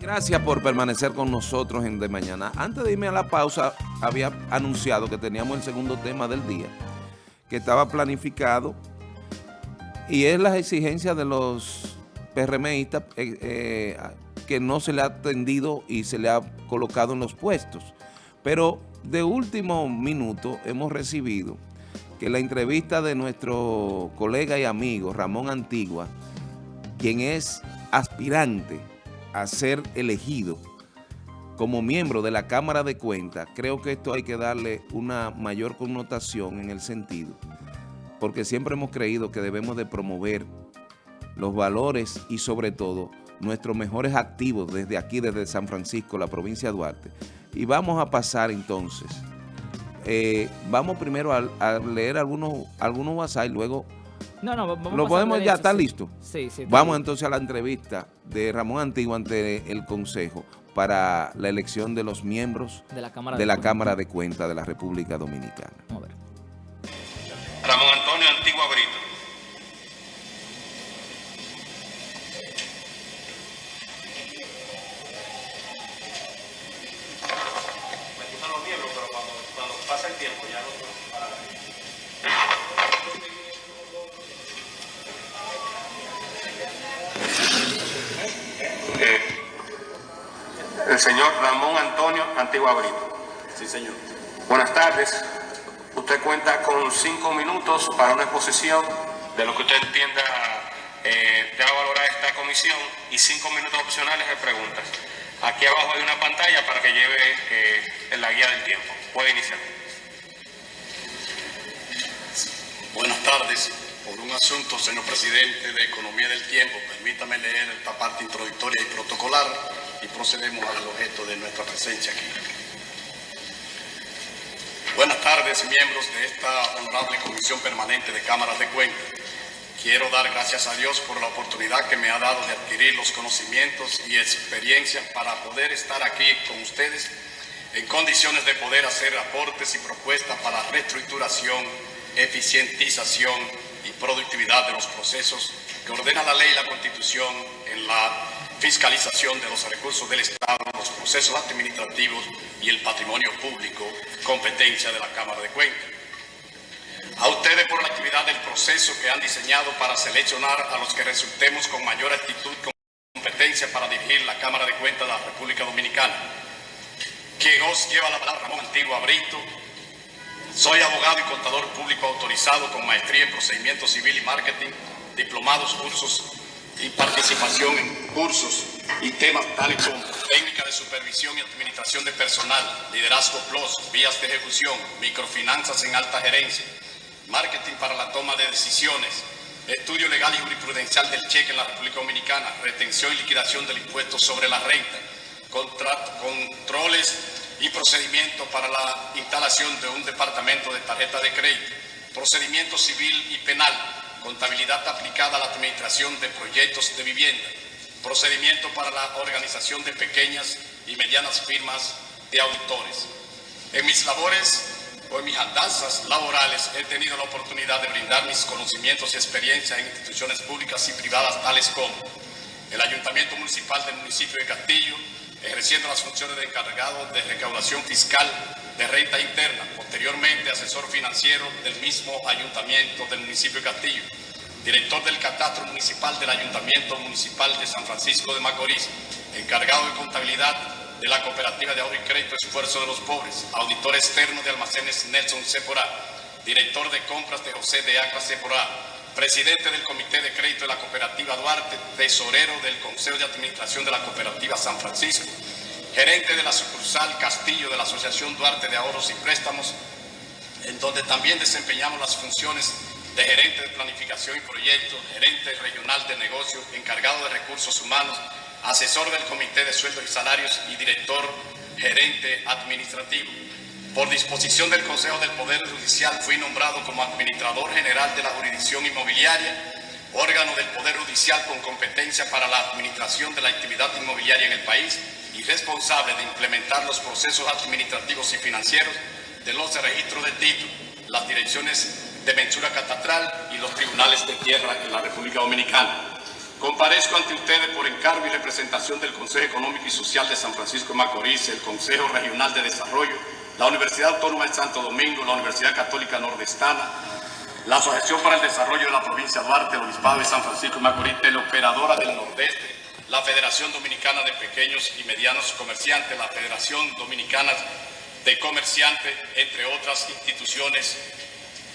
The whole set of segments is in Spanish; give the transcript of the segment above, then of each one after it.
Gracias por permanecer con nosotros en De Mañana. Antes de irme a la pausa, había anunciado que teníamos el segundo tema del día, que estaba planificado, y es las exigencias de los PRMistas eh, eh, que no se le ha atendido y se le ha colocado en los puestos. Pero de último minuto hemos recibido que la entrevista de nuestro colega y amigo Ramón Antigua, quien es aspirante a ser elegido como miembro de la Cámara de Cuentas, creo que esto hay que darle una mayor connotación en el sentido, porque siempre hemos creído que debemos de promover los valores y sobre todo nuestros mejores activos desde aquí, desde San Francisco, la provincia de Duarte. Y vamos a pasar entonces, eh, vamos primero a, leer algunos, algunos WhatsApp y luego no, no, vamos ¿Lo podemos ya? ¿Está listo? Sí, sí. Vamos entonces a la entrevista de Ramón Antiguo ante el Consejo para la elección de los miembros de la Cámara de, la Cámara de Cuentas de la República Dominicana. A ver. El señor Ramón Antonio Antigua Brito. Sí, señor. Buenas tardes. Usted cuenta con cinco minutos para una exposición de lo que usted entienda eh, valorar esta comisión y cinco minutos opcionales de preguntas. Aquí abajo hay una pantalla para que lleve eh, la guía del tiempo. Puede iniciar. Buenas tardes. Por un asunto, señor presidente, de economía del tiempo, permítame leer esta parte introductoria y protocolar y procedemos al objeto de nuestra presencia aquí. Buenas tardes, miembros de esta honorable Comisión Permanente de Cámaras de Cuentas. Quiero dar gracias a Dios por la oportunidad que me ha dado de adquirir los conocimientos y experiencia para poder estar aquí con ustedes en condiciones de poder hacer aportes y propuestas para la reestructuración, eficientización y productividad de los procesos que ordena la ley y la Constitución en la fiscalización de los recursos del Estado, los procesos administrativos y el patrimonio público, competencia de la Cámara de Cuentas. A ustedes por la actividad del proceso que han diseñado para seleccionar a los que resultemos con mayor actitud competencia para dirigir la Cámara de Cuentas de la República Dominicana. Quien os lleva la palabra Ramón Antiguo Brito. Soy abogado y contador público autorizado con maestría en procedimiento civil y marketing, diplomados, cursos y participación en cursos y temas tales como técnica de supervisión y administración de personal, liderazgo plus, vías de ejecución, microfinanzas en alta gerencia, marketing para la toma de decisiones, estudio legal y jurisprudencial del cheque en la República Dominicana, retención y liquidación del impuesto sobre la renta, controles y procedimientos para la instalación de un departamento de tarjeta de crédito, procedimiento civil y penal, contabilidad aplicada a la administración de proyectos de vivienda, procedimiento para la organización de pequeñas y medianas firmas de auditores. En mis labores o en mis andanzas laborales he tenido la oportunidad de brindar mis conocimientos y experiencia en instituciones públicas y privadas tales como el Ayuntamiento Municipal del municipio de Castillo, ejerciendo las funciones de encargado de recaudación fiscal de renta interna, posteriormente asesor financiero del mismo ayuntamiento del municipio de Castillo, director del catastro municipal del ayuntamiento municipal de San Francisco de Macorís, encargado de contabilidad de la cooperativa de ahorro y crédito Esfuerzo de los Pobres, auditor externo de almacenes Nelson Sephora, director de compras de José de Acra Sephora, presidente del Comité de Crédito de la Cooperativa Duarte, tesorero del Consejo de Administración de la Cooperativa San Francisco, gerente de la sucursal Castillo de la Asociación Duarte de Ahorros y Préstamos, en donde también desempeñamos las funciones de gerente de planificación y proyectos, gerente regional de negocio, encargado de recursos humanos, asesor del Comité de Sueldos y Salarios y director gerente administrativo. Por disposición del Consejo del Poder Judicial fui nombrado como administrador general de la jurisdicción inmobiliaria, órgano del Poder Judicial con competencia para la administración de la actividad inmobiliaria en el país y responsable de implementar los procesos administrativos y financieros de los registros de título, las direcciones de mensura catastral y los tribunales de tierra en la República Dominicana. Comparezco ante ustedes por encargo y representación del Consejo Económico y Social de San Francisco de Macorís, el Consejo Regional de Desarrollo, la Universidad Autónoma de Santo Domingo, la Universidad Católica Nordestana, la Asociación para el Desarrollo de la Provincia de Duarte, el Obispado de San Francisco de Macorís, la Operadora del Nordeste, la Federación Dominicana de Pequeños y Medianos Comerciantes, la Federación Dominicana de Comerciantes, entre otras instituciones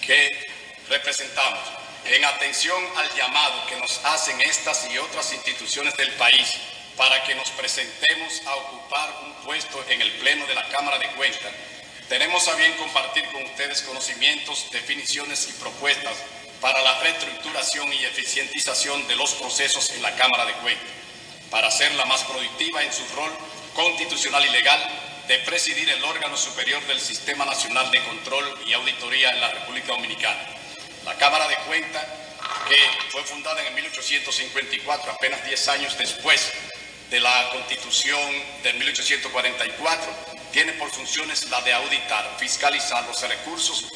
que representamos. En atención al llamado que nos hacen estas y otras instituciones del país para que nos presentemos a ocupar un puesto en el Pleno de la Cámara de Cuentas, tenemos a bien compartir con ustedes conocimientos, definiciones y propuestas para la reestructuración y eficientización de los procesos en la Cámara de Cuentas, para hacerla más productiva en su rol constitucional y legal de presidir el órgano superior del Sistema Nacional de Control y Auditoría en la República Dominicana. La Cámara de Cuentas, que fue fundada en 1854, apenas 10 años después de la Constitución de 1844, tiene por funciones la de auditar, fiscalizar los recursos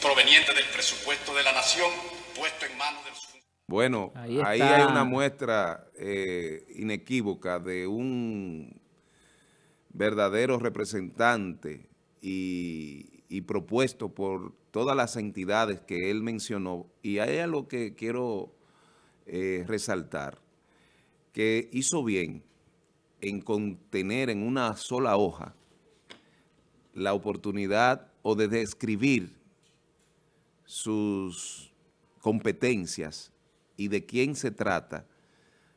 provenientes del presupuesto de la nación puesto en manos de los bueno, ahí, hay una muestra eh, inequívoca de un verdadero representante y, propuesto por todas las entidades que él mencionó. Y ahí es lo que quiero eh, resaltar, que hizo bien en contener en una sola hoja la oportunidad o de describir sus competencias y de quién se trata,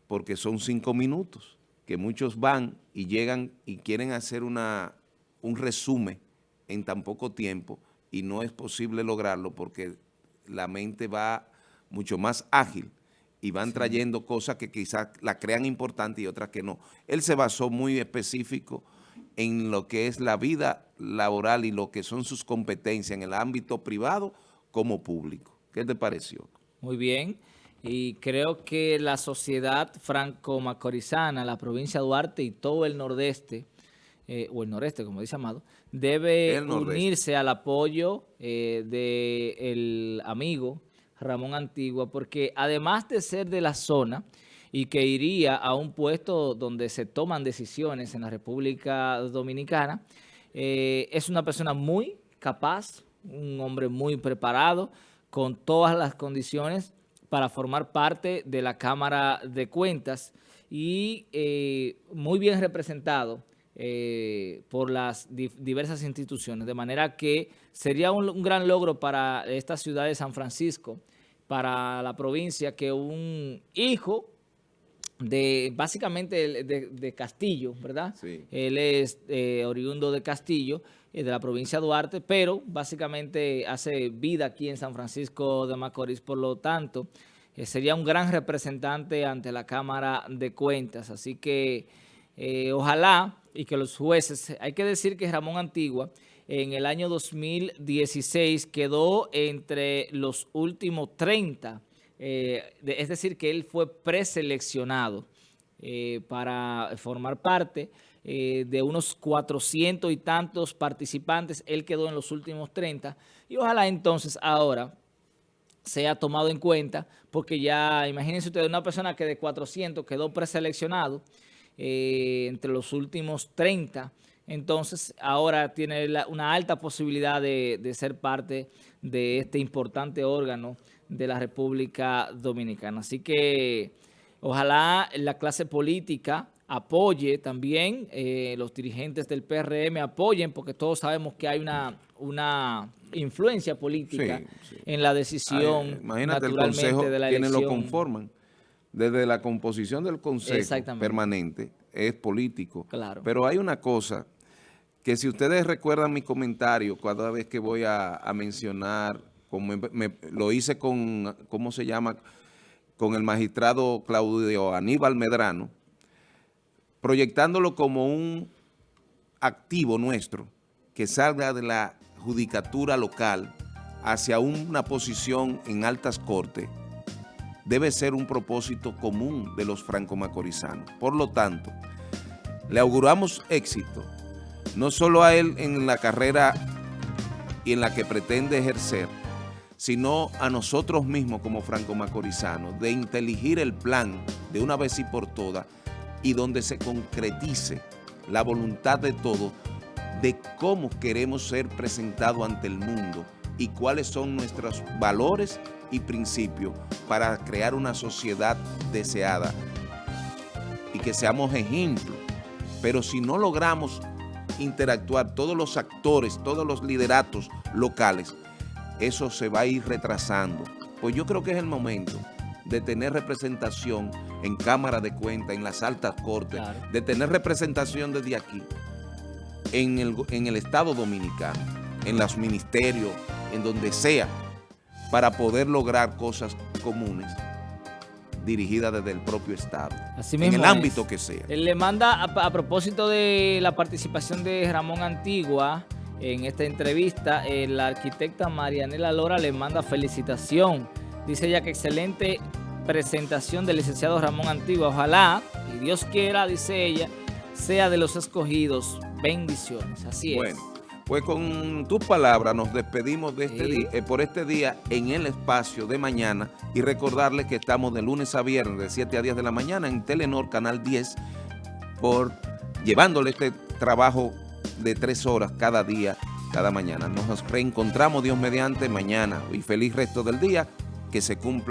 porque son cinco minutos que muchos van y llegan y quieren hacer una, un resumen en tan poco tiempo y no es posible lograrlo porque la mente va mucho más ágil y van trayendo cosas que quizás la crean importante y otras que no. Él se basó muy específico en lo que es la vida laboral y lo que son sus competencias en el ámbito privado como público. ¿Qué te pareció? Muy bien y creo que la sociedad franco-macorizana, la provincia de Duarte y todo el nordeste, eh, o el noreste, como dice Amado, debe unirse al apoyo eh, del amigo Ramón Antigua, porque además de ser de la zona y que iría a un puesto donde se toman decisiones en la República Dominicana, eh, es una persona muy capaz, un hombre muy preparado, con todas las condiciones para formar parte de la Cámara de Cuentas y eh, muy bien representado eh, por las diversas instituciones, de manera que sería un, gran logro para esta ciudad de San Francisco, para la provincia, que un hijo de básicamente de, Castillo, ¿verdad? Él es eh, oriundo de Castillo, de la provincia de Duarte, pero básicamente hace vida aquí en San Francisco de Macorís, por lo tanto, eh, sería un gran representante ante la Cámara de Cuentas. Así que eh, ojalá y que los jueces, hay que decir que Ramón Antigua en el año 2016 quedó entre los últimos 30, eh, es decir, que él fue preseleccionado para formar parte de unos 400 y tantos participantes, él quedó en los últimos 30 y ojalá entonces ahora sea tomado en cuenta, porque ya, imagínense ustedes, una persona que de 400 quedó preseleccionado eh, entre los últimos 30, entonces ahora tiene una alta posibilidad de, ser parte de este importante órgano de la República Dominicana. Así que ojalá la clase política apoye también, eh, los dirigentes del PRM apoyen, porque todos sabemos que hay una, una influencia política en la decisión Imagínate el Consejo, de la quienes lo conforman. Desde la composición del Consejo permanente es político. Claro. Pero hay una cosa que si ustedes recuerdan mi comentario cada vez que voy a, mencionar, como lo hice con, ¿cómo se llama?, con el magistrado Claudio Aníbal Medrano, proyectándolo como un activo nuestro que salga de la judicatura local hacia una posición en altas cortes debe ser un propósito común de los franco-macorizanos. Por lo tanto, le auguramos éxito, no solo a él en la carrera y en la que pretende ejercer, sino a nosotros mismos como franco-macorizanos, de inteligir el plan de una vez y por todas y donde se concretice la voluntad de todos de cómo queremos ser presentados ante el mundo y cuáles son nuestros valores y principios para crear una sociedad deseada y que seamos ejemplos. Pero si no logramos interactuar todos los actores, todos los lideratos locales, eso se va a ir retrasando. Pues yo creo que es el momento de tener representación en Cámara de Cuentas, en las altas cortes, de tener representación desde aquí, en el, en el Estado Dominicano, en los ministerios, en donde sea, para poder lograr cosas comunes dirigidas desde el propio Estado, en el ámbito que sea. Él le manda, a, propósito de la participación de Ramón Antigua en esta entrevista, la arquitecta Marianela Lora le manda felicitación. Dice ella que excelente presentación del licenciado Ramón Antigua. Ojalá, y Dios quiera, dice ella, sea de los escogidos. Bendiciones. Así es. Pues con tus palabras nos despedimos de este día, eh, por este día en el espacio de mañana y recordarles que estamos de lunes a viernes de 7 a 10 de la mañana en Telenor Canal 10 por llevándole este trabajo de tres horas cada día, cada mañana. Nos reencontramos Dios mediante mañana y feliz resto del día que se cumpla.